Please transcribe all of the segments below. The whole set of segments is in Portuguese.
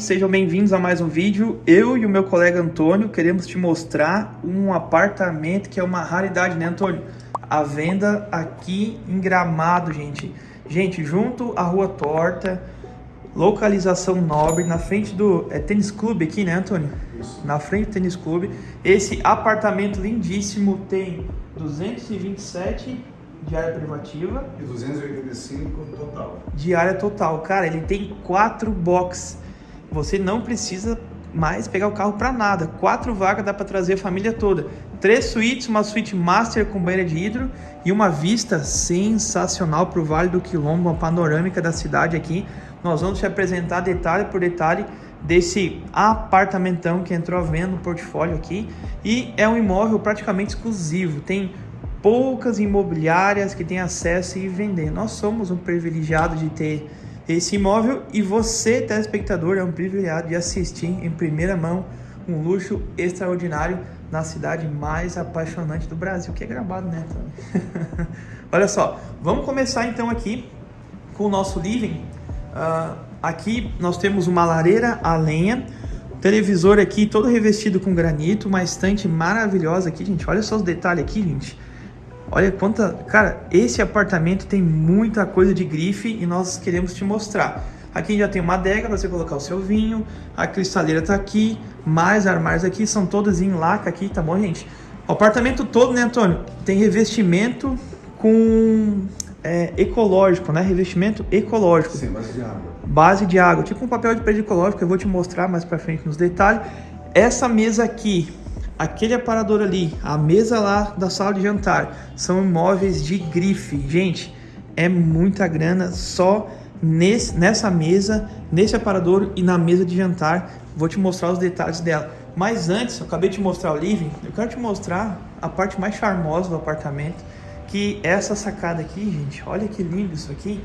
sejam bem-vindos a mais um vídeo. Eu e o meu colega Antônio queremos te mostrar um apartamento que é uma raridade, né Antônio? A venda aqui em Gramado, gente. Gente, junto à Rua Torta, localização nobre, na frente do é, tênis clube aqui, né Antônio? Isso. Na frente do tênis clube. Esse apartamento lindíssimo tem 227 de área privativa. E 285 total. De área total. Cara, ele tem quatro boxes. Você não precisa mais pegar o carro para nada. Quatro vagas dá para trazer a família toda. Três suítes, uma suíte master com banheira de hidro e uma vista sensacional para o Vale do Quilombo, uma panorâmica da cidade aqui. Nós vamos te apresentar detalhe por detalhe desse apartamentão que entrou à venda no portfólio aqui. E é um imóvel praticamente exclusivo. Tem poucas imobiliárias que têm acesso e vender. Nós somos um privilegiado de ter esse imóvel e você, telespectador, é um privilegiado de assistir em primeira mão um luxo extraordinário na cidade mais apaixonante do Brasil, que é Gramado, né? Olha só, vamos começar então aqui com o nosso living. Uh, aqui nós temos uma lareira a lenha, televisor aqui todo revestido com granito, uma estante maravilhosa aqui, gente. Olha só os detalhes aqui, gente. Olha quanta... Cara, esse apartamento tem muita coisa de grife e nós queremos te mostrar. Aqui já tem uma adega para você colocar o seu vinho. A cristaleira tá aqui. Mais armários aqui. São todos em laca aqui, tá bom, gente? O apartamento todo, né, Antônio? Tem revestimento com... É, ecológico, né? Revestimento ecológico. Sim, base de água. Base de água. Tipo um papel de parede ecológico. Eu vou te mostrar mais para frente nos detalhes. Essa mesa aqui aquele aparador ali, a mesa lá da sala de jantar, são imóveis de grife. Gente, é muita grana só nesse, nessa mesa, nesse aparador e na mesa de jantar. Vou te mostrar os detalhes dela. Mas antes, eu acabei de mostrar o living, eu quero te mostrar a parte mais charmosa do apartamento, que é essa sacada aqui, gente. Olha que lindo isso aqui.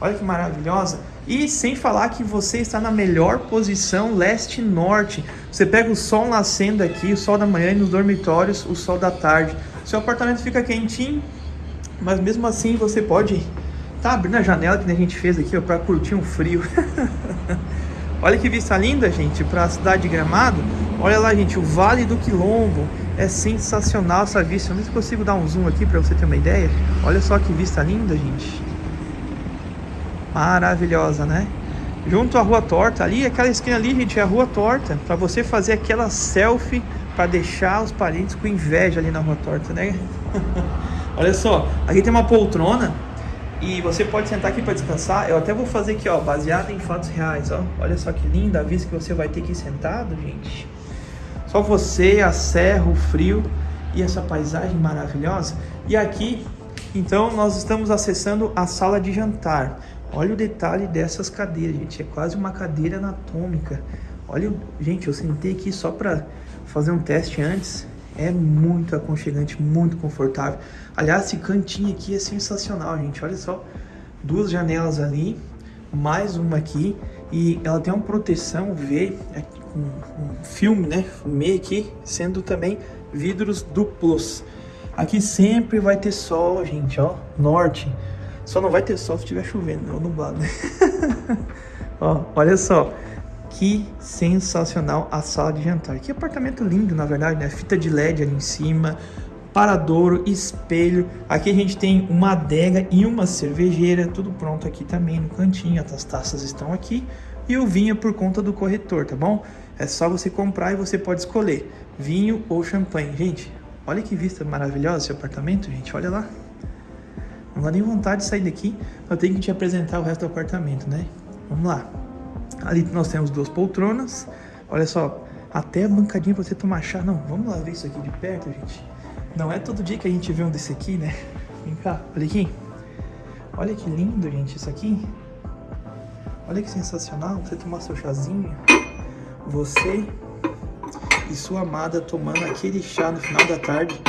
Olha que maravilhosa. E sem falar que você está na melhor posição leste-norte. Você pega o sol nascendo aqui, o sol da manhã e nos dormitórios, o sol da tarde. Seu apartamento fica quentinho, mas mesmo assim você pode tá abrindo a janela que a gente fez aqui para curtir um frio. Olha que vista linda, gente, para a cidade de Gramado. Olha lá, gente, o Vale do Quilombo. É sensacional essa vista. Não sei se consigo dar um zoom aqui para você ter uma ideia. Olha só que vista linda, gente maravilhosa, né? Junto à Rua Torta, ali, aquela esquina ali, gente, é a Rua Torta, para você fazer aquela selfie para deixar os parentes com inveja ali na Rua Torta, né? Olha só, aqui tem uma poltrona e você pode sentar aqui para descansar. Eu até vou fazer aqui, ó, baseado em fatos reais, ó. Olha só que linda a vista que você vai ter aqui sentado, gente. Só você, a serra, o frio e essa paisagem maravilhosa. E aqui, então, nós estamos acessando a sala de jantar. Olha o detalhe dessas cadeiras, gente. É quase uma cadeira anatômica. Olha, gente, eu sentei aqui só para fazer um teste antes. É muito aconchegante, muito confortável. Aliás, esse cantinho aqui é sensacional, gente. Olha só, duas janelas ali, mais uma aqui. E ela tem uma proteção V, é, com um filme, né? Fumê aqui, sendo também vidros duplos. Aqui sempre vai ter sol, gente, ó, norte. Só não vai ter sol se estiver chovendo, ou nublado. Ó, olha só. Que sensacional a sala de jantar. Que apartamento lindo, na verdade, né? Fita de LED ali em cima, paradouro, espelho. Aqui a gente tem uma adega e uma cervejeira, tudo pronto aqui também no cantinho. As taças estão aqui e o vinho é por conta do corretor, tá bom? É só você comprar e você pode escolher vinho ou champanhe. Gente, olha que vista maravilhosa esse apartamento, gente. Olha lá. Não dá nem vontade de sair daqui, eu tenho que te apresentar o resto do apartamento, né? Vamos lá. Ali nós temos duas poltronas. Olha só, até a bancadinha pra você tomar chá. Não, vamos lá ver isso aqui de perto, gente. Não é todo dia que a gente vê um desse aqui, né? Vem cá, olha aqui. Olha que lindo, gente, isso aqui. Olha que sensacional, você tomar seu chazinho. Você e sua amada tomando aquele chá no final da tarde.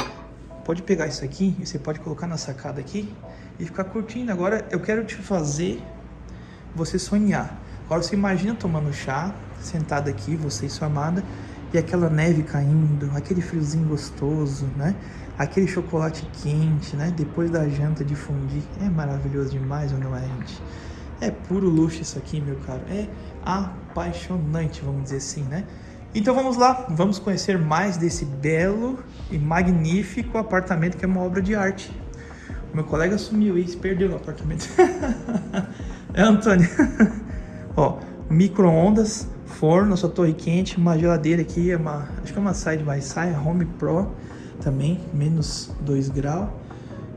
Pode pegar isso aqui e você pode colocar na sacada aqui e ficar curtindo. Agora eu quero te fazer você sonhar. Agora você imagina tomando chá, sentado aqui, você e sua amada, e aquela neve caindo, aquele friozinho gostoso, né? Aquele chocolate quente, né? Depois da janta de fundir. É maravilhoso demais, ou não é, gente? É puro luxo isso aqui, meu caro. É apaixonante, vamos dizer assim, né? Então vamos lá, vamos conhecer mais desse belo e magnífico apartamento que é uma obra de arte. Meu colega sumiu e se perdeu no apartamento. é Antônio. Ó, micro-ondas, forno, sua torre quente, uma geladeira aqui, é uma, acho que é uma side by side, Home Pro também, menos 2 graus.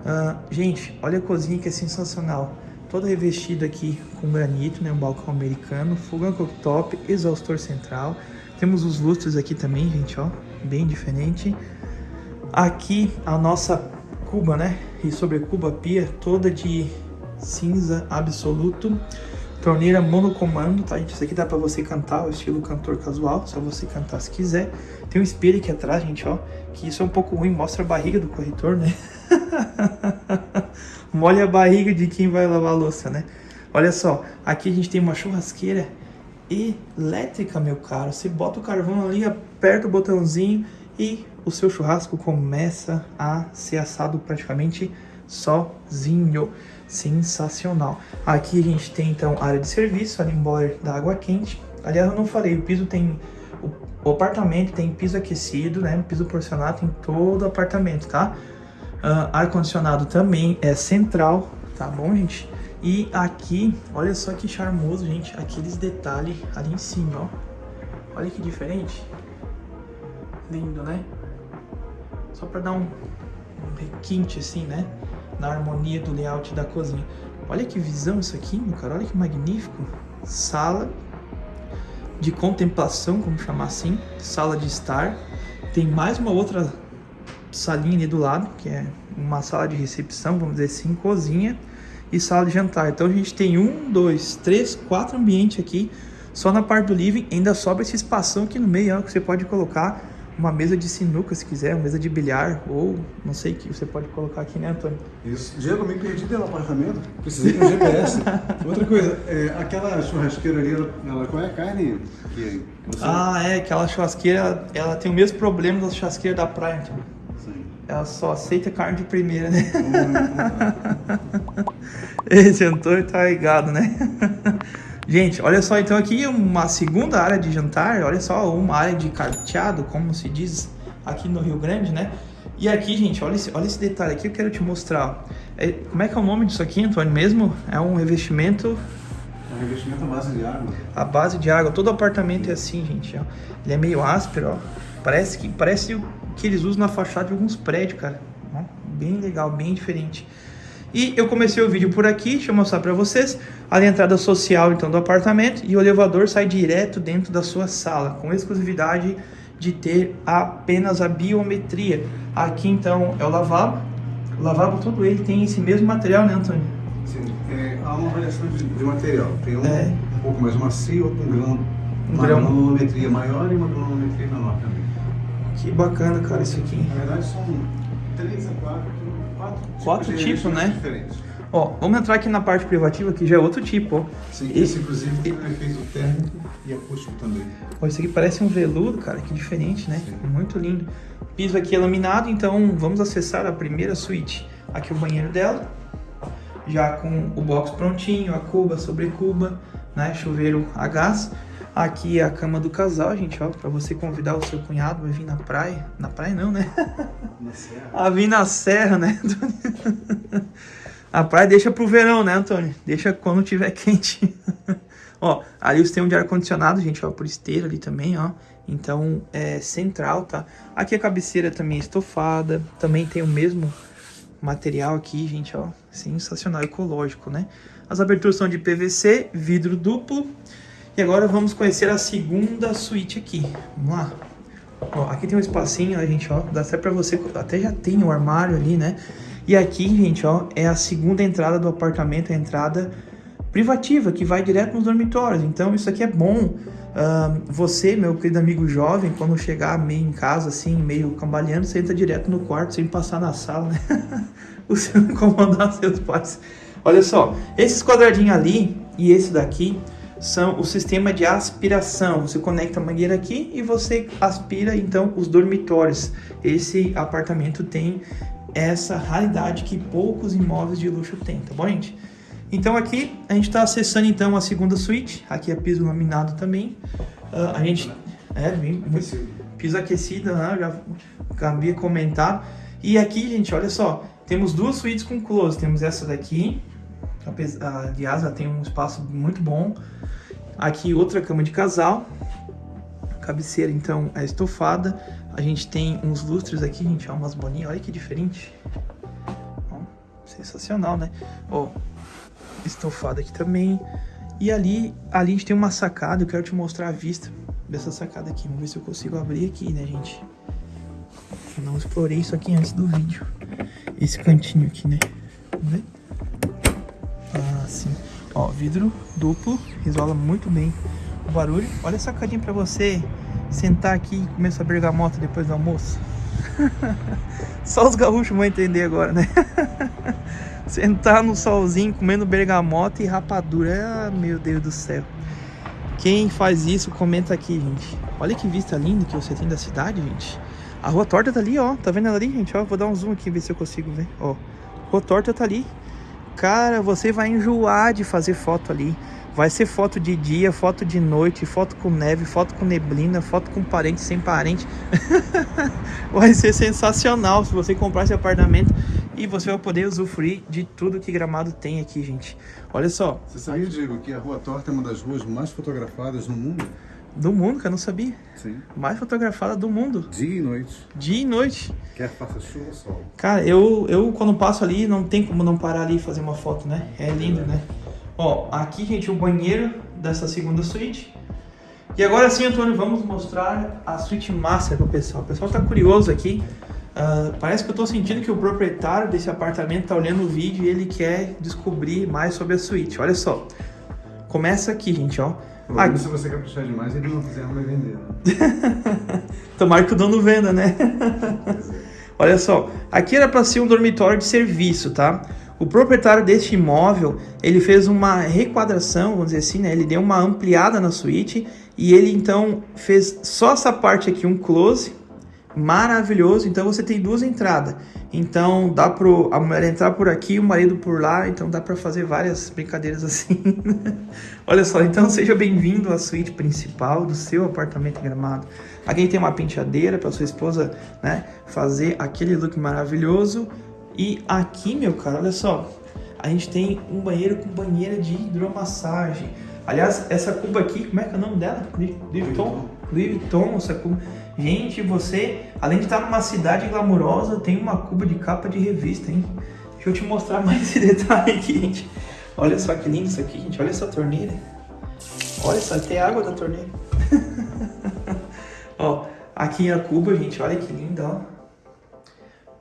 Uh, gente, olha a cozinha que é sensacional. Toda revestida aqui com granito, né? Um balcão americano, fogão cooktop, exaustor central. Temos os lustres aqui também, gente, ó, bem diferente. Aqui a nossa cuba, né? E sobre cuba pia toda de cinza absoluto. Torneira monocomando, tá, gente? Isso aqui dá pra você cantar, o estilo cantor casual, só você cantar se quiser. Tem um espelho aqui atrás, gente, ó, que isso é um pouco ruim, mostra a barriga do corretor, né? Molha a barriga de quem vai lavar a louça, né? Olha só, aqui a gente tem uma churrasqueira elétrica, meu caro. Você bota o carvão ali, aperta o botãozinho e o seu churrasco começa a ser assado praticamente sozinho. Sensacional. Aqui a gente tem então área de serviço, ali embora da água quente. Aliás, eu não falei, o piso tem. O apartamento tem piso aquecido, né? Piso porcelanato em todo o apartamento, tá? Uh, Ar-condicionado também é central, tá bom, gente? E aqui, olha só que charmoso, gente. Aqueles detalhes ali em cima, ó. Olha que diferente. Lindo, né? Só pra dar um, um requinte assim, né? na harmonia do layout da cozinha. Olha que visão isso aqui, meu cara, olha que magnífico. Sala de contemplação, como chamar assim, sala de estar. Tem mais uma outra salinha ali do lado, que é uma sala de recepção, vamos dizer assim, cozinha e sala de jantar. Então a gente tem um, dois, três, quatro ambientes aqui. Só na parte do living ainda sobra esse espação aqui no meio, ó, que você pode colocar uma mesa de sinuca, se quiser, uma mesa de bilhar, ou não sei o que você pode colocar aqui, né, Antônio? Isso. Diego, me perdi pelo apartamento, precisei de um GPS. Outra coisa, é, aquela churrasqueira ali, ela, ela, qual é a carne que você... Ah, é, aquela churrasqueira, ela tem o mesmo problema da churrasqueira da praia, Antônio. Sim. Ela só aceita carne de primeira, né? Hum, Esse Antônio tá ligado, né? Gente, olha só, então aqui uma segunda área de jantar, olha só, uma área de carteado, como se diz aqui no Rio Grande, né? E aqui, gente, olha esse, olha esse detalhe aqui, eu quero te mostrar. É, como é que é o nome disso aqui, Antônio, mesmo? É um revestimento... É um revestimento à base de água. A base de água, todo apartamento é assim, gente, ó. Ele é meio áspero, ó. Parece que, parece que eles usam na fachada de alguns prédios, cara. Ó, bem legal, bem diferente. E eu comecei o vídeo por aqui, deixa eu mostrar para vocês. a entrada social então do apartamento e o elevador sai direto dentro da sua sala, com exclusividade de ter apenas a biometria. Aqui então é o lavabo. O lavabo todo ele tem esse mesmo material, né, Antônio? Sim, é, há uma variação de, de material. Tem um, é. um pouco mais macio, outro um grão, um uma grão. granometria maior e uma granometria menor também. Que bacana, cara, isso aqui. Na verdade são três a quatro, quatro tipos, né? Diferentes. Ó, vamos entrar aqui na parte privativa, que já é outro tipo, ó. Sim, esse inclusive tem um efeito térmico e acústico também. Ó, isso aqui parece um veludo, cara, que diferente, né? Sim. Muito lindo. piso aqui é laminado, então vamos acessar a primeira suíte. Aqui é o banheiro dela, já com o box prontinho, a cuba sobre cuba, né? Chuveiro a gás. Aqui é a cama do casal, gente, ó, pra você convidar o seu cunhado, vai vir na praia. Na praia não, né? Na serra. A vir na serra, né, Antônio? A praia deixa pro verão, né, Antônio? Deixa quando tiver quente. ó, ali você tem um de ar-condicionado, gente, ó, por esteira ali também, ó. Então, é central, tá? Aqui a cabeceira também é estofada, também tem o mesmo material aqui, gente, ó. Sensacional, ecológico, né? As aberturas são de PVC, vidro duplo. E agora vamos conhecer a segunda suíte aqui. Vamos lá. Ó, aqui tem um espacinho, a gente, ó, dá até pra você, até já tem um armário ali, né? E aqui, gente, ó, é a segunda entrada do apartamento, a entrada privativa, que vai direto nos dormitórios. Então, isso aqui é bom. Uh, você, meu querido amigo jovem, quando chegar meio em casa, assim, meio cambaleando, você entra direto no quarto, sem passar na sala, né? você não incomodar seus pais. Olha só, esses quadradinhos ali e esse daqui são o sistema de aspiração. Você conecta a mangueira aqui e você aspira então os dormitórios. Esse apartamento tem essa raridade que poucos imóveis de luxo têm, tá bom, gente? Então aqui a gente está acessando então a segunda suíte, aqui é piso laminado também. Uh, a gente é bem, piso aquecido, né? já havia comentado. E aqui, gente, olha só, temos duas suítes com close. Temos essa daqui, aliás, ela tem um espaço muito bom. Aqui outra cama de casal. Cabeceira, então, é estofada. A gente tem uns lustres aqui, gente, ó, umas boninhas. Olha que diferente. Ó, sensacional, né? Ó, estofada aqui também. E ali, ali a gente tem uma sacada, eu quero te mostrar a vista dessa sacada aqui. Vamos ver se eu consigo abrir aqui, né, gente? Eu não explorei isso aqui antes do vídeo. Esse cantinho aqui, né? Vamos ver? Ah, sim. Ó, vidro duplo, isola muito bem o barulho. Olha a sacadinha pra você sentar aqui e comer sua bergamota depois do almoço. Só os gaúchos vão entender agora, né? Sentar no solzinho comendo bergamota e rapadura. Ah, meu Deus do céu. Quem faz isso, comenta aqui, gente. Olha que vista linda que você tem da cidade, gente. A rua torta tá ali, ó. Tá vendo ela ali, gente? Ó, vou dar um zoom aqui, ver se eu consigo ver. Ó, rua torta tá ali. Cara, você vai enjoar de fazer foto ali. Vai ser foto de dia, foto de noite, foto com neve, foto com neblina, foto com parente, sem parente. vai ser sensacional se você comprar esse apartamento e você vai poder usufruir de tudo que Gramado tem aqui, gente. Olha só. Você sabia, Diego, que a Rua Torta é uma das ruas mais fotografadas no mundo? Do mundo, que eu não sabia. Sim. Mais fotografada do mundo. Dia e noite. Dia e noite. Quer faça chuva ou sol. Cara, eu, eu quando passo ali, não tem como não parar ali e fazer uma foto, né? É lindo, né? Ó, aqui, gente, o banheiro dessa segunda suíte. E agora sim, Antônio, vamos mostrar a suíte master pro pessoal. O pessoal tá curioso aqui. Uh, parece que eu tô sentindo que o proprietário desse apartamento tá olhando o vídeo e ele quer descobrir mais sobre a suíte. Olha só. Começa aqui, gente, ó. Ah, se você caprichar demais, ele não quiser, não vai vender. Né? Tomara que o dono venda, né? Olha só, aqui era para ser um dormitório de serviço, tá? O proprietário deste imóvel, ele fez uma requadração, vamos dizer assim, né? Ele deu uma ampliada na suíte e ele então fez só essa parte aqui um close, maravilhoso. Então você tem duas entradas. Então dá para a mulher entrar por aqui, o marido por lá. Então dá para fazer várias brincadeiras assim. Olha só, então seja bem-vindo à suíte principal do seu apartamento em Gramado. Aqui tem uma penteadeira para sua esposa, né, fazer aquele look maravilhoso. E aqui, meu cara, olha só, a gente tem um banheiro com banheira de hidromassagem. Aliás, essa cuba aqui, como é que é o nome dela? Louis Vuitton? Louis Vuitton, essa cuba. Gente, você, além de estar numa cidade glamurosa, tem uma cuba de capa de revista, hein? Deixa eu te mostrar mais esse detalhe aqui, gente. Olha só que lindo isso aqui, gente. Olha essa torneira. Olha só, tem água da torneira. ó, aqui a cuba, gente. Olha que linda, ó.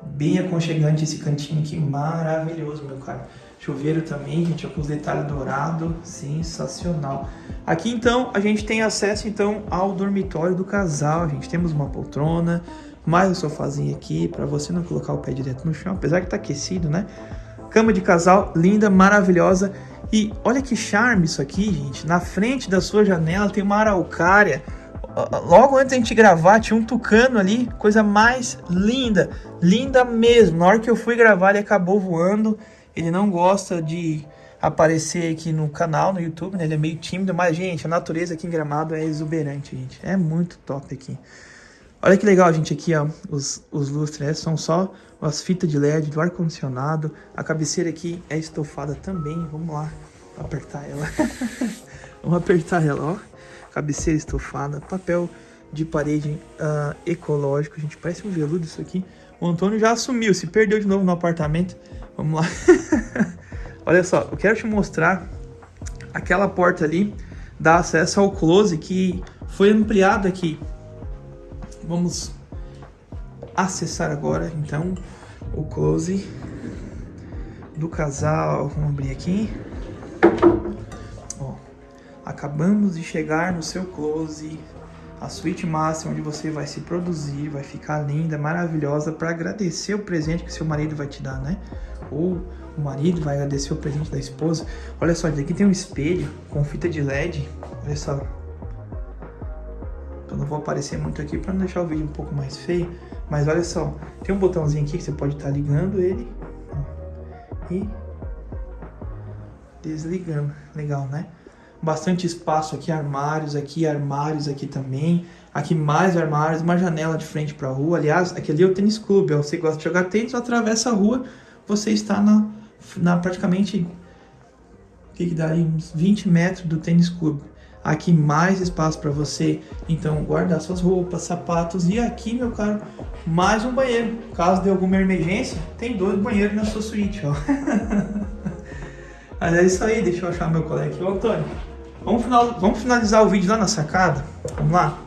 Bem aconchegante esse cantinho aqui. Maravilhoso, meu cara. Chuveiro também, gente, com os detalhes dourados, sensacional. Aqui então a gente tem acesso então ao dormitório do casal, gente. Temos uma poltrona, mais um sofazinho aqui para você não colocar o pé direto no chão, apesar que tá aquecido, né? Cama de casal, linda, maravilhosa. E olha que charme isso aqui, gente. Na frente da sua janela tem uma araucária. Logo antes da gente gravar, tinha um tucano ali, coisa mais linda, linda mesmo. Na hora que eu fui gravar, ele acabou voando. Ele não gosta de aparecer aqui no canal, no YouTube, né? Ele é meio tímido, mas, gente, a natureza aqui em Gramado é exuberante, gente. É muito top aqui. Olha que legal, gente, aqui, ó, os, os lustres né? são só as fitas de LED do ar-condicionado. A cabeceira aqui é estofada também. Vamos lá apertar ela. Vamos apertar ela, ó. Cabeceira estofada, papel de parede uh, ecológico. Gente, parece um veludo isso aqui. O Antônio já assumiu, se perdeu de novo no apartamento. Vamos lá. Olha só, eu quero te mostrar aquela porta ali, dá acesso ao close que foi ampliado aqui. Vamos acessar agora, então, o close do casal. Vamos abrir aqui. Ó, acabamos de chegar no seu close a suíte máxima onde você vai se produzir, vai ficar linda, maravilhosa para agradecer o presente que seu marido vai te dar, né? Ou o marido vai agradecer o presente da esposa. Olha só, aqui tem um espelho com fita de LED. Olha só. Eu não vou aparecer muito aqui para não deixar o vídeo um pouco mais feio. Mas olha só, tem um botãozinho aqui que você pode estar tá ligando ele. E desligando. Legal, né? Bastante espaço aqui, armários aqui, armários aqui também. Aqui mais armários, uma janela de frente para a rua. Aliás, aqui ali é o tênis clube. Você gosta de jogar tênis, atravessa a rua, você está na, na praticamente o que, dá aí? Uns 20 metros do tênis clube. Aqui mais espaço para você, então, guardar suas roupas, sapatos. E aqui, meu caro, mais um banheiro. Caso de alguma emergência, tem dois banheiros na sua suíte, ó. Mas é isso aí, deixa eu achar meu colega aqui. Ô, Antônio, vamos, final, vamos finalizar o vídeo lá na sacada? Vamos lá?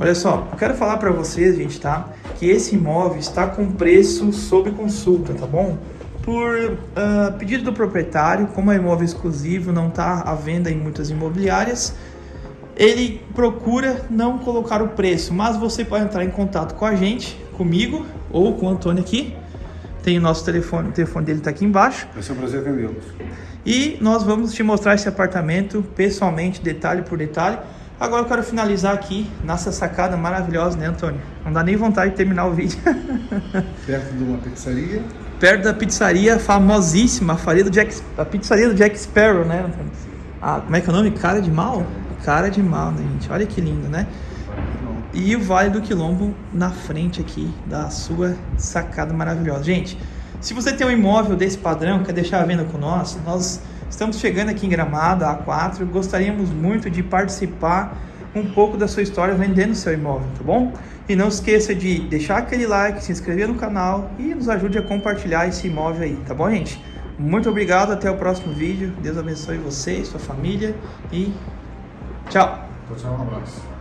Olha só, eu quero falar para vocês, gente, tá? Que esse imóvel está com preço sob consulta, tá bom? Por uh, pedido do proprietário, como é imóvel exclusivo, não está à venda em muitas imobiliárias, ele procura não colocar o preço, mas você pode entrar em contato com a gente, comigo ou com o Antônio aqui. Tem o nosso telefone, o telefone dele está aqui embaixo. Vai ser um prazer atendê-los. E nós vamos te mostrar esse apartamento pessoalmente, detalhe por detalhe. Agora eu quero finalizar aqui nessa sacada maravilhosa, né, Antônio? Não dá nem vontade de terminar o vídeo. Perto de uma pizzaria. Perto da pizzaria famosíssima, a, do Jack, a pizzaria do Jack Sparrow, né, Antônio? Ah, como é que é o nome? Cara de mal? Cara de mal, né, gente? Olha que lindo, né? E o Vale do Quilombo na frente aqui da sua sacada maravilhosa. Gente, se você tem um imóvel desse padrão, quer deixar a venda com nós, nós Estamos chegando aqui em Gramado, A4. Gostaríamos muito de participar um pouco da sua história vendendo seu imóvel, tá bom? E não esqueça de deixar aquele like, se inscrever no canal e nos ajude a compartilhar esse imóvel aí, tá bom, gente? Muito obrigado, até o próximo vídeo. Deus abençoe você sua família e tchau. Tchau, um abraço.